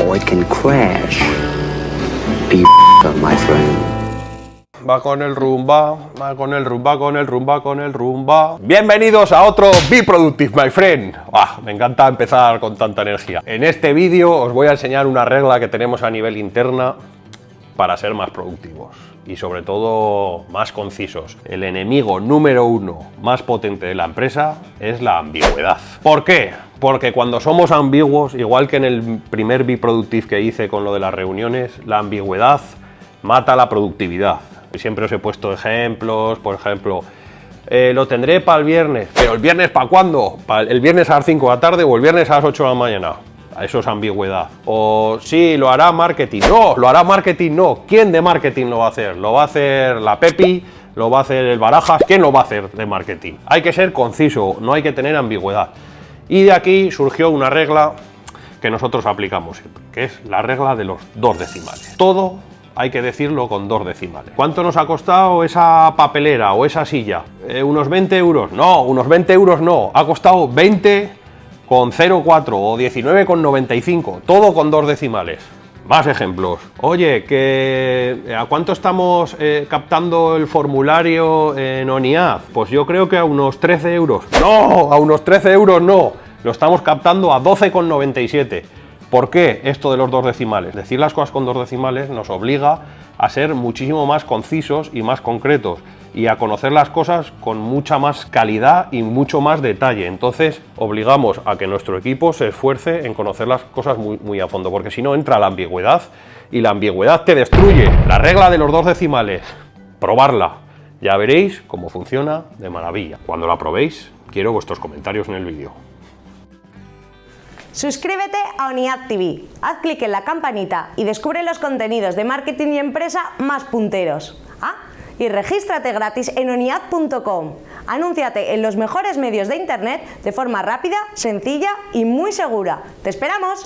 or it can crash. Be my friend. Va con el rumba, va con el rumba, con el rumba, con el rumba. Bienvenidos a otro Be Productive, my friend. Ah, me encanta empezar con tanta energía. En este vídeo os voy a enseñar una regla que tenemos a nivel interna para ser más productivos y sobre todo más concisos. El enemigo número uno más potente de la empresa es la ambigüedad. ¿Por qué? Porque cuando somos ambiguos, igual que en el primer Be Productive que hice con lo de las reuniones, la ambigüedad mata la productividad. Siempre os he puesto ejemplos, por ejemplo, eh, lo tendré para el viernes, pero ¿el viernes para cuándo? ¿El viernes a las 5 de la tarde o el viernes a las 8 de la mañana? Eso es ambigüedad. O sí, lo hará marketing. No, lo hará marketing, no. ¿Quién de marketing lo va a hacer? ¿Lo va a hacer la Pepi? ¿Lo va a hacer el Barajas? ¿Quién lo va a hacer de marketing? Hay que ser conciso, no hay que tener ambigüedad. Y de aquí surgió una regla que nosotros aplicamos que es la regla de los dos decimales. Todo hay que decirlo con dos decimales. ¿Cuánto nos ha costado esa papelera o esa silla? Eh, ¿Unos 20 euros? No, unos 20 euros no. Ha costado 20 con 0,4 o 19,95, todo con dos decimales. Más ejemplos. Oye, que ¿a cuánto estamos eh, captando el formulario en ONIAD? Pues yo creo que a unos 13 euros. No, a unos 13 euros no. Lo estamos captando a 12,97. ¿Por qué esto de los dos decimales? Decir las cosas con dos decimales nos obliga a ser muchísimo más concisos y más concretos y a conocer las cosas con mucha más calidad y mucho más detalle. Entonces obligamos a que nuestro equipo se esfuerce en conocer las cosas muy, a fondo, porque si no entra la ambigüedad y la ambigüedad te destruye. La regla de los dos decimales, probarla. Ya veréis cómo funciona de maravilla. Cuando la probéis, quiero vuestros comentarios en el vídeo. Suscríbete a ONIAD TV, haz clic en la campanita y descubre los contenidos de marketing y empresa más punteros. Ah, y regístrate gratis en oniad.com. Anúnciate en los mejores medios de internet de forma rápida, sencilla y muy segura. ¡Te esperamos!